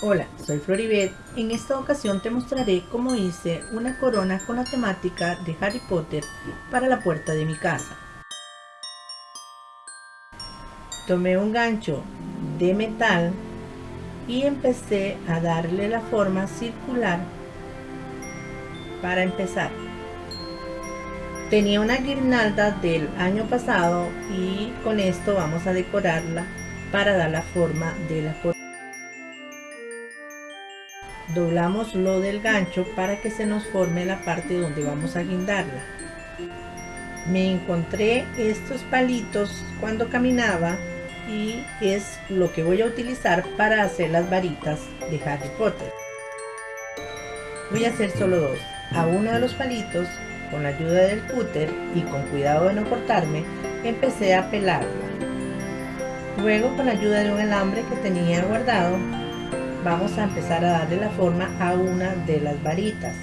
Hola, soy Floribet. En esta ocasión te mostraré cómo hice una corona con la temática de Harry Potter para la puerta de mi casa. Tomé un gancho de metal y empecé a darle la forma circular para empezar. Tenía una guirnalda del año pasado y con esto vamos a decorarla para dar la forma de la corona doblamos lo del gancho para que se nos forme la parte donde vamos a guindarla. Me encontré estos palitos cuando caminaba y es lo que voy a utilizar para hacer las varitas de Harry Potter. Voy a hacer solo dos a uno de los palitos con la ayuda del cúter y con cuidado de no cortarme empecé a pelarla. Luego con la ayuda de un alambre que tenía guardado vamos a empezar a darle la forma a una de las varitas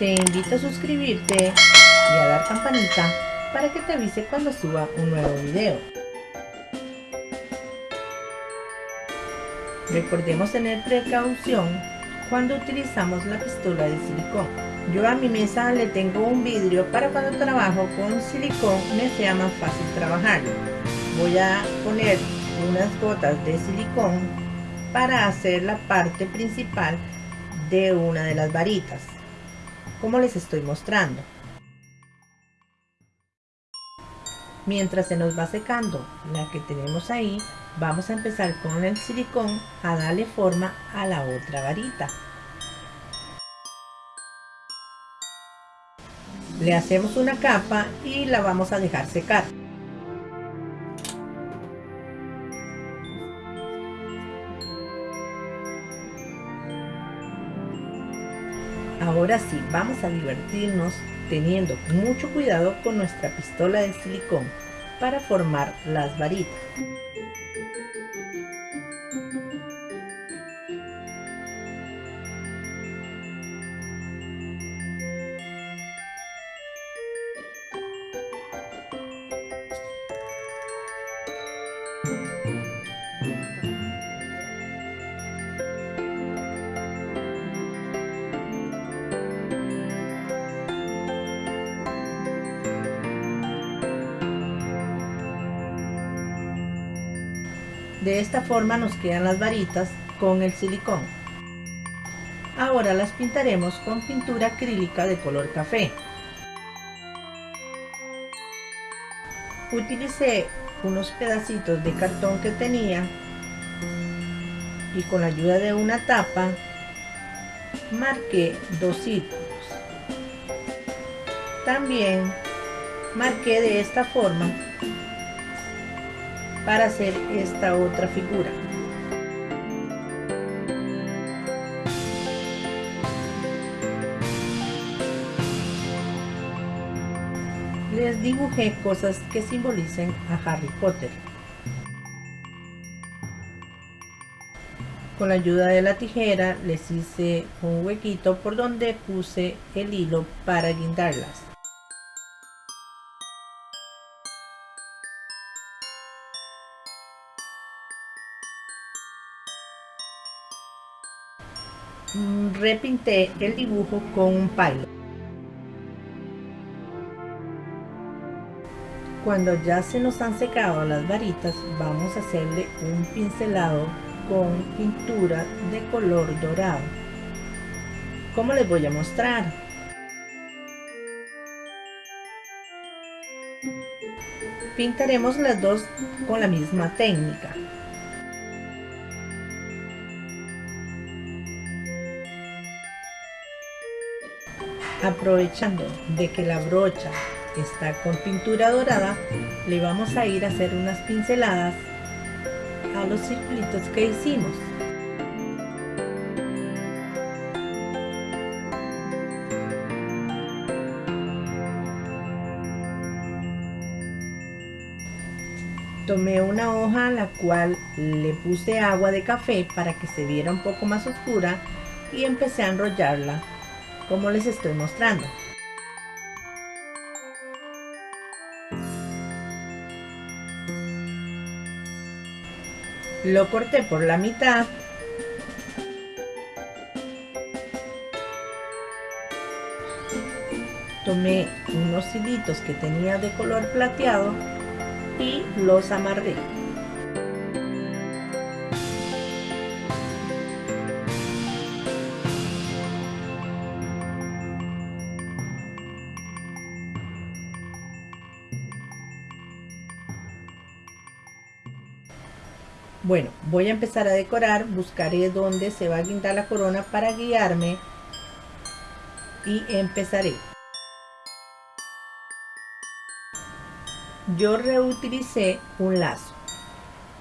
Te invito a suscribirte y a dar campanita para que te avise cuando suba un nuevo video. Recordemos tener precaución cuando utilizamos la pistola de silicón. Yo a mi mesa le tengo un vidrio para cuando trabajo con silicón me sea más fácil trabajar. Voy a poner unas gotas de silicón para hacer la parte principal de una de las varitas, como les estoy mostrando. Mientras se nos va secando la que tenemos ahí, vamos a empezar con el silicón a darle forma a la otra varita. Le hacemos una capa y la vamos a dejar secar. Ahora sí, vamos a divertirnos teniendo mucho cuidado con nuestra pistola de silicón para formar las varitas. De esta forma nos quedan las varitas con el silicón. Ahora las pintaremos con pintura acrílica de color café. Utilicé unos pedacitos de cartón que tenía y con la ayuda de una tapa marqué dos círculos. También marqué de esta forma para hacer esta otra figura. Les dibujé cosas que simbolicen a Harry Potter. Con la ayuda de la tijera les hice un huequito por donde puse el hilo para guindarlas. Repinté el dibujo con un palo. Cuando ya se nos han secado las varitas, vamos a hacerle un pincelado con pintura de color dorado. Como les voy a mostrar. Pintaremos las dos con la misma técnica. Aprovechando de que la brocha está con pintura dorada le vamos a ir a hacer unas pinceladas a los circulitos que hicimos. Tomé una hoja a la cual le puse agua de café para que se viera un poco más oscura y empecé a enrollarla como les estoy mostrando. Lo corté por la mitad tomé unos hilitos que tenía de color plateado y los amarré. Bueno, voy a empezar a decorar, buscaré dónde se va a guindar la corona para guiarme y empezaré. yo reutilicé un lazo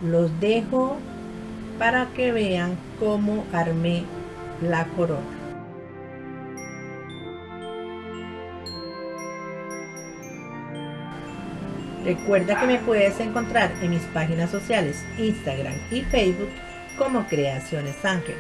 los dejo para que vean cómo armé la corona recuerda que me puedes encontrar en mis páginas sociales instagram y facebook como creaciones ángel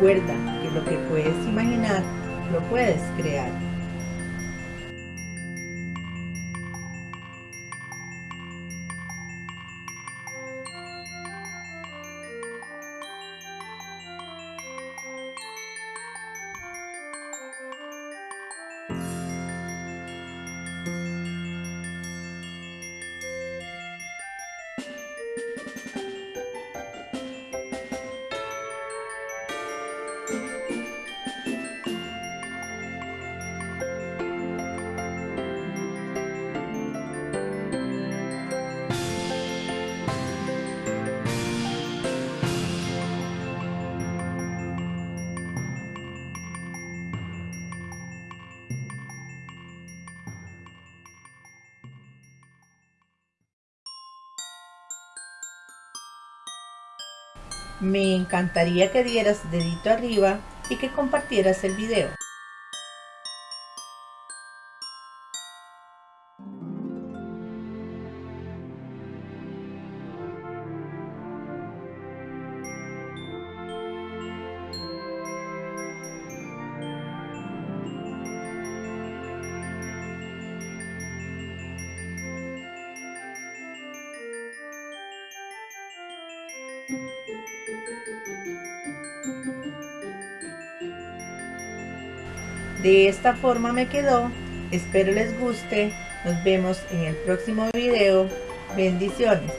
Recuerda que lo que puedes imaginar, lo puedes crear. Me encantaría que dieras dedito arriba y que compartieras el video. De esta forma me quedó. Espero les guste. Nos vemos en el próximo video. Bendiciones.